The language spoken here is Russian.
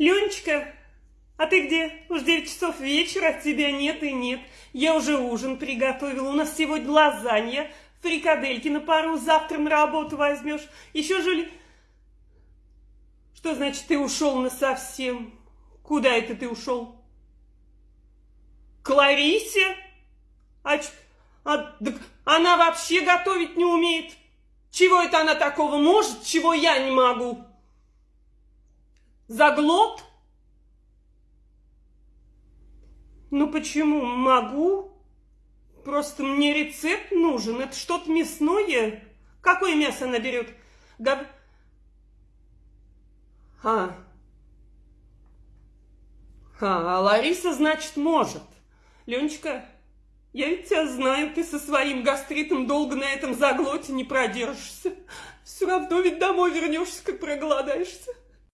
Ленечка, а ты где? Уж 9 часов вечера, тебя нет и нет. Я уже ужин приготовила. У нас сегодня лазанья, фрикадельки на пару. Завтра на работу возьмешь. Еще жили... Что значит ты ушел на совсем? Куда это ты ушел? К Ларисе? А, а, так она вообще готовить не умеет. Чего это она такого может, чего я не могу? Заглот? Ну почему? Могу. Просто мне рецепт нужен. Это что-то мясное. Какое мясо она берет? Гов... А. а. А Лариса, значит, может. Леночка, я ведь тебя знаю, ты со своим гастритом долго на этом заглоте не продержишься. Все равно ведь домой вернешься, как проголодаешься.